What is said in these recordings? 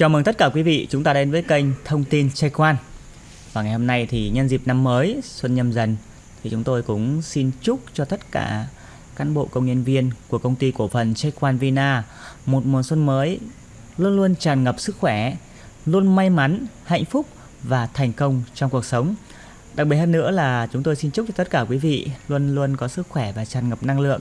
Chào mừng tất cả quý vị chúng ta đến với kênh Thông tin Check Quan Và ngày hôm nay thì nhân dịp năm mới Xuân Nhâm Dần thì chúng tôi cũng xin chúc cho tất cả cán bộ công nhân viên của công ty cổ phần Check Quan Vina một mùa xuân mới luôn luôn tràn ngập sức khỏe, luôn may mắn, hạnh phúc và thành công trong cuộc sống. Đặc biệt hơn nữa là chúng tôi xin chúc cho tất cả quý vị luôn luôn có sức khỏe và tràn ngập năng lượng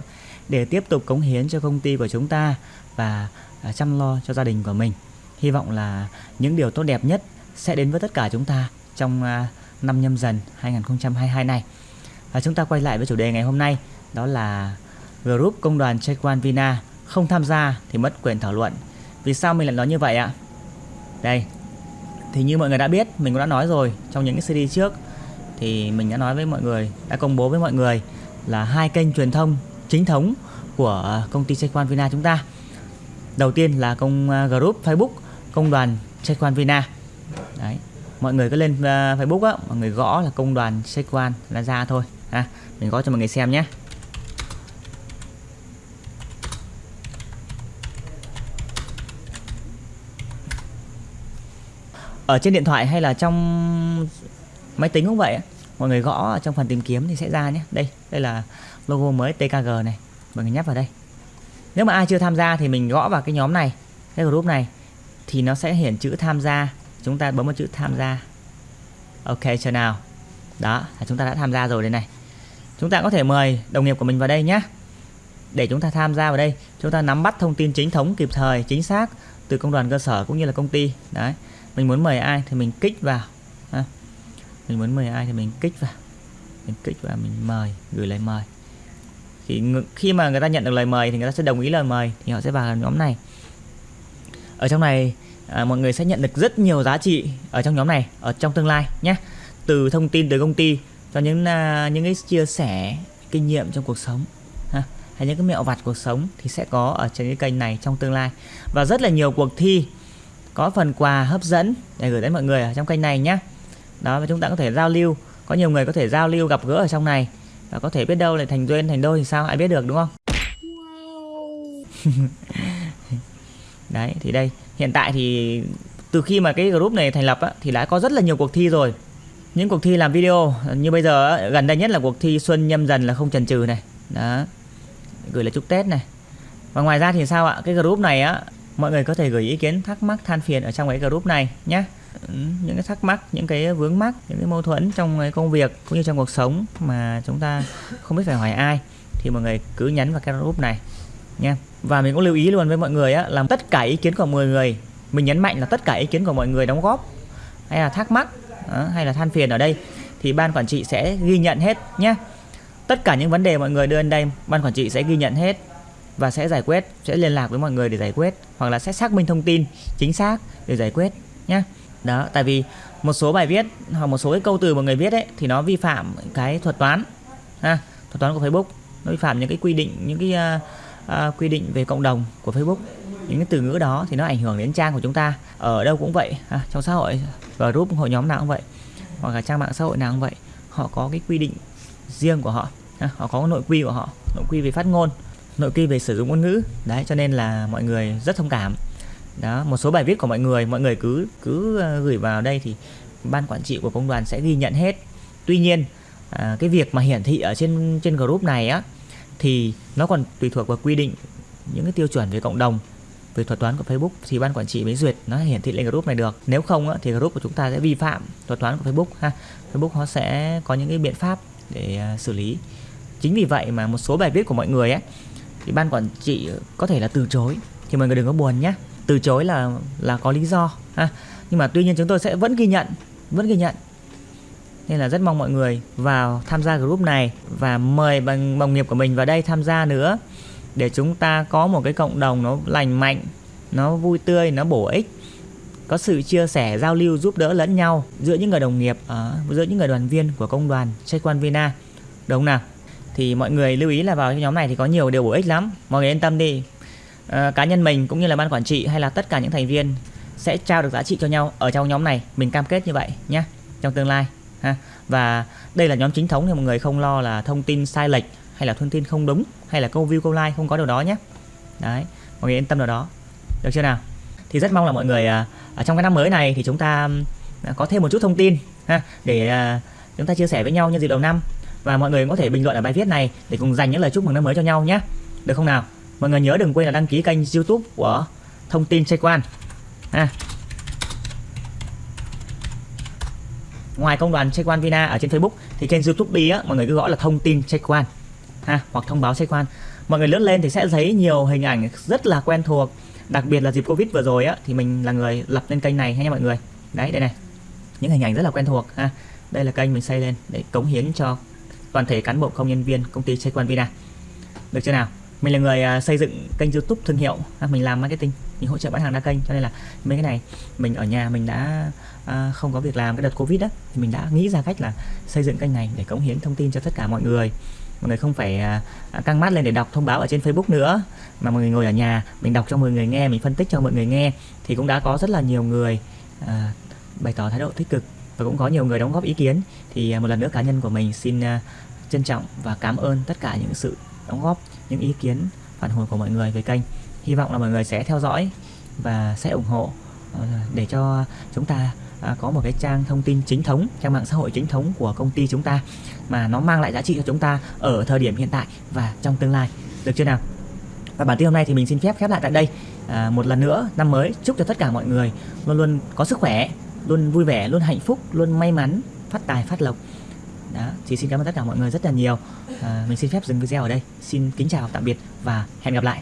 để tiếp tục cống hiến cho công ty của chúng ta và à, chăm lo cho gia đình của mình. Hy vọng là những điều tốt đẹp nhất sẽ đến với tất cả chúng ta trong à, năm nhâm dần 2022 này. Và chúng ta quay lại với chủ đề ngày hôm nay đó là group công đoàn Chequan Vina không tham gia thì mất quyền thảo luận. Vì sao mình lại nói như vậy ạ? Đây, thì như mọi người đã biết, mình cũng đã nói rồi trong những cái CD trước thì mình đã nói với mọi người, đã công bố với mọi người là hai kênh truyền thông chính thống của công ty Chequan Vina chúng ta. Đầu tiên là công à, group Facebook công đoàn Chequan Vina. Đấy, mọi người cứ lên uh, Facebook á, mọi người gõ là công đoàn Chequan là ra thôi. Ha, mình gõ cho mọi người xem nhé. ở trên điện thoại hay là trong máy tính cũng vậy mọi người gõ ở trong phần tìm kiếm thì sẽ ra nhé đây đây là logo mới TKG này mọi người nhấp vào đây nếu mà ai chưa tham gia thì mình gõ vào cái nhóm này cái group này thì nó sẽ hiển chữ tham gia. Chúng ta bấm vào chữ tham gia. Ok, chờ nào. Đó, là chúng ta đã tham gia rồi đây này. Chúng ta có thể mời đồng nghiệp của mình vào đây nhé. Để chúng ta tham gia vào đây, chúng ta nắm bắt thông tin chính thống kịp thời, chính xác từ công đoàn cơ sở cũng như là công ty. Đấy, mình muốn mời ai thì mình kích vào. Ha. mình muốn mời ai thì mình kích vào. Mình kích vào, mình mời, gửi lời mời. Thì khi mà người ta nhận được lời mời thì người ta sẽ đồng ý lời mời thì họ sẽ vào nhóm này ở trong này à, mọi người sẽ nhận được rất nhiều giá trị ở trong nhóm này ở trong tương lai nhé. Từ thông tin từ công ty cho những uh, những cái chia sẻ kinh nghiệm trong cuộc sống ha hay những cái mẹo vặt cuộc sống thì sẽ có ở trên cái kênh này trong tương lai. Và rất là nhiều cuộc thi có phần quà hấp dẫn để gửi đến mọi người ở trong kênh này nhé. Đó và chúng ta có thể giao lưu có nhiều người có thể giao lưu gặp gỡ ở trong này và có thể biết đâu lại thành duyên thành đôi thì sao? Ai biết được đúng không đấy thì đây. Hiện tại thì từ khi mà cái group này thành lập á, thì đã có rất là nhiều cuộc thi rồi. Những cuộc thi làm video như bây giờ á, gần đây nhất là cuộc thi xuân nhâm dần là không chần chừ này. Đó. Gửi là chúc tết này. Và ngoài ra thì sao ạ? Cái group này á mọi người có thể gửi ý kiến thắc mắc than phiền ở trong cái group này nhé ừ, những cái thắc mắc những cái vướng mắc những cái mâu thuẫn trong cái công việc cũng như trong cuộc sống mà chúng ta không biết phải hỏi ai thì mọi người cứ nhắn vào cái group này nha. Và mình cũng lưu ý luôn với mọi người á là tất cả ý kiến của 10 người mình nhấn mạnh là tất cả ý kiến của mọi người đóng góp hay là thắc mắc hay là than phiền ở đây thì ban quản trị sẽ ghi nhận hết nhé tất cả những vấn đề mọi người đưa lên đây ban quản trị sẽ ghi nhận hết và sẽ giải quyết sẽ liên lạc với mọi người để giải quyết hoặc là sẽ xác minh thông tin chính xác để giải quyết nhé đó tại vì một số bài viết hoặc một số cái câu từ mà người viết ấy thì nó vi phạm cái thuật toán ha thuật toán của Facebook nó vi phạm những cái quy định những cái uh, uh, quy định về cộng đồng của Facebook. Những cái từ ngữ đó thì nó ảnh hưởng đến trang của chúng ta. Ở đâu cũng vậy à, trong xã hội group hội nhóm nào cũng vậy hoặc là trang mạng xã hội nào cũng vậy họ có cái quy định riêng của họ à, họ có nội quy của họ nội quy về phát ngôn nội quy về sử dụng ngôn ngữ. Đấy cho nên là mọi người rất thông cảm. Đó một số bài viết của mọi người mọi người cứ cứ ờ, gửi vào đây thì ban quản trị của công đoàn sẽ ghi nhận hết. Tuy nhiên à, cái việc mà hiển thị ở trên trên group này á thì nó còn tùy thuộc vào quy định những cái tiêu chuẩn về cộng đồng về thuật toán của Facebook thì ban quản trị mới duyệt nó hiển thị lên group này được. Nếu không á, thì group của chúng ta sẽ vi phạm thuật toán của Facebook ha. Facebook nó sẽ có những cái biện pháp để à, xử lý. Chính vì vậy mà một số bài viết của mọi người ấy thì ban quản trị có thể là từ chối. Thì mọi người đừng có buồn nhé từ chối là là có lý do ha. Nhưng mà tuy nhiên chúng tôi sẽ vẫn ghi nhận vẫn ghi nhận nên là rất mong mọi người vào tham gia group này và mời bằng đồng nghiệp của mình vào đây tham gia nữa. Để chúng ta có một cái cộng đồng nó lành mạnh nó vui tươi nó bổ ích có sự chia sẻ giao lưu giúp đỡ lẫn nhau giữa những người đồng nghiệp ở giữa những người đoàn viên của công đoàn Check quan Vina. Đúng không nào? Thì mọi người lưu ý là vào cái nhóm này thì có nhiều điều bổ ích lắm. Mọi người yên tâm đi. À, cá nhân mình cũng như là ban quản trị hay là tất cả những thành viên sẽ trao được giá trị cho nhau ở trong nhóm này. Mình cam kết như vậy nhé. Trong tương lai ha? Và đây là nhóm chính thống thì mọi người không lo là thông tin sai lệch hay là thông tin không đúng hay là câu view câu like không có điều đó nhé. Đấy mọi người yên tâm điều đó. Được chưa nào? Thì rất mong là mọi người à, ở trong cái năm mới này thì chúng ta à, có thêm một chút thông tin ha? Để à, chúng ta chia sẻ với nhau nhân dịp đầu năm. Và mọi người có thể bình luận ở bài viết này để cùng dành những lời chúc mừng năm mới cho nhau nhé. Được không nào? Mọi người nhớ đừng quên là đăng ký kênh youtube của thông tin chơi quan ha? Ngoài công đoàn xe quan Vina ở trên Facebook, thì trên YouTube á, mọi người cứ gõ là thông tin xe quan ha, hoặc thông báo xe quan mọi người lướt lên thì sẽ thấy nhiều hình ảnh rất là quen thuộc. Đặc biệt là dịp Covid vừa rồi á, thì mình là người lập lên kênh này nha mọi người? Đấy, đây này. Những hình ảnh rất là quen thuộc, ha. Đây là kênh mình xây lên để cống hiến cho toàn thể cán bộ công nhân viên công ty xe quan Vina. Được chưa nào? Mình là người à, xây dựng kênh youtube thương hiệu mình làm marketing mình hỗ trợ bán hàng đa kênh. Cho nên là mấy cái này mình ở nhà mình đã à, không có việc làm cái đợt covid đó thì mình đã nghĩ ra cách là xây dựng kênh này để cống hiến thông tin cho tất cả mọi người. Mọi người không phải à, à, căng mắt lên để đọc thông báo ở trên facebook nữa mà mọi người ngồi ở nhà mình đọc cho mọi người nghe mình phân tích cho mọi người nghe thì cũng đã có rất là nhiều người à, bày tỏ thái độ tích cực và cũng có nhiều người đóng góp ý kiến. Thì à, một lần nữa cá nhân của mình xin à, trân trọng và cảm ơn tất cả những sự đóng góp những ý kiến phản hồi của mọi người về kênh hy vọng là mọi người sẽ theo dõi và sẽ ủng hộ ờ, để cho chúng ta à, có một cái trang thông tin chính thống trang mạng xã hội chính thống của công ty chúng ta mà nó mang lại giá trị cho chúng ta ở thời điểm hiện tại và trong tương lai. Được chưa nào? Và bản tin hôm nay thì mình xin phép khép lại tại đây. À, một lần nữa năm mới chúc cho tất cả mọi người luôn luôn có sức khỏe luôn vui vẻ luôn hạnh phúc luôn may mắn phát tài phát lộc. Đó thì xin cảm ơn tất cả mọi người rất là nhiều. À, mình xin phép dừng video ở đây. Xin kính chào tạm biệt và hẹn gặp lại.